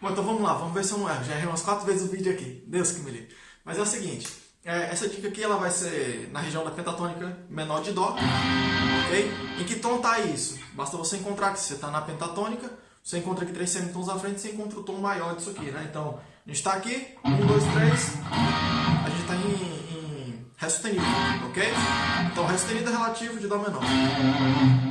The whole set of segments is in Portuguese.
Bom, então vamos lá, vamos ver se eu não erro. Já errei umas quatro vezes o vídeo aqui. Deus que me livre. Mas é o seguinte, é, essa dica aqui ela vai ser na região da pentatônica menor de Dó, ok? Em que tom está isso? Basta você encontrar que você está na pentatônica, você encontra aqui três semitons à frente, você encontra o tom maior disso aqui, né? Então, a gente está aqui, um, dois, três, a gente está em, em Ré sustenido, ok? Então, Ré sustenido é relativo de Dó menor.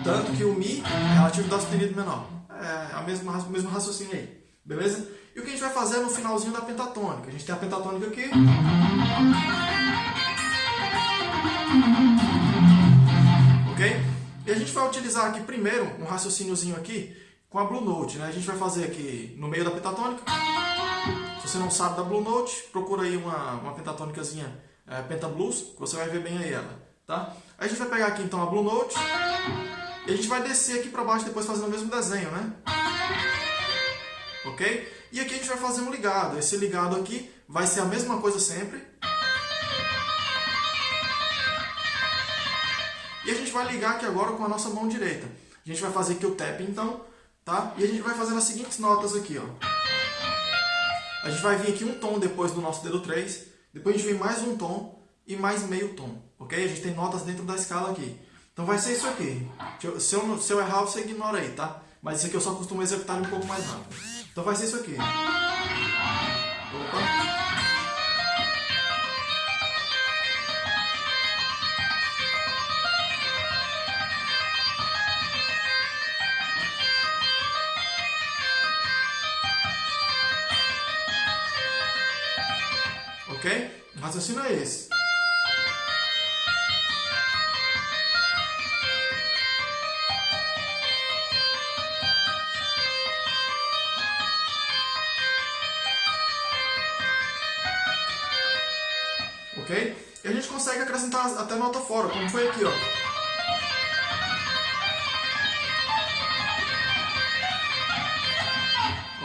Tanto que o Mi é relativo de Dó sustenido menor. É a mesma, o mesmo raciocínio aí. Beleza? E o que a gente vai fazer no finalzinho da pentatônica? A gente tem a pentatônica aqui. Ok? E a gente vai utilizar aqui primeiro um raciocíniozinho aqui com a Blue Note. Né? A gente vai fazer aqui no meio da pentatônica. Se você não sabe da Blue Note, procura aí uma, uma pentatônicazinha é, Pentablues, que você vai ver bem aí ela. Tá? A gente vai pegar aqui então a Blue Note e a gente vai descer aqui para baixo depois fazendo o mesmo desenho, né? Ok? E aqui a gente vai fazer um ligado. Esse ligado aqui vai ser a mesma coisa sempre. E a gente vai ligar aqui agora com a nossa mão direita. A gente vai fazer aqui o tap então, tá? E a gente vai fazer as seguintes notas aqui, ó. A gente vai vir aqui um tom depois do nosso dedo 3, depois a gente vem mais um tom e mais meio tom, ok? A gente tem notas dentro da escala aqui. Então vai ser isso aqui. Se eu, se eu errar, você ignora aí, tá? Mas isso aqui eu só costumo executar um pouco mais rápido. Então vai ser isso aqui. Opa. Ok? O raciocínio é esse. Ok? E a gente consegue acrescentar até nota fora, como foi aqui, ó.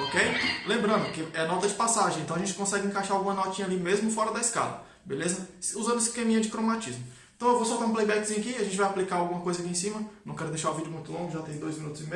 Ok? Lembrando que é nota de passagem, então a gente consegue encaixar alguma notinha ali mesmo fora da escala, beleza? Usando esse esqueminha de cromatismo. Então eu vou soltar um playbackzinho aqui, a gente vai aplicar alguma coisa aqui em cima. Não quero deixar o vídeo muito longo, já tem dois minutos e meio.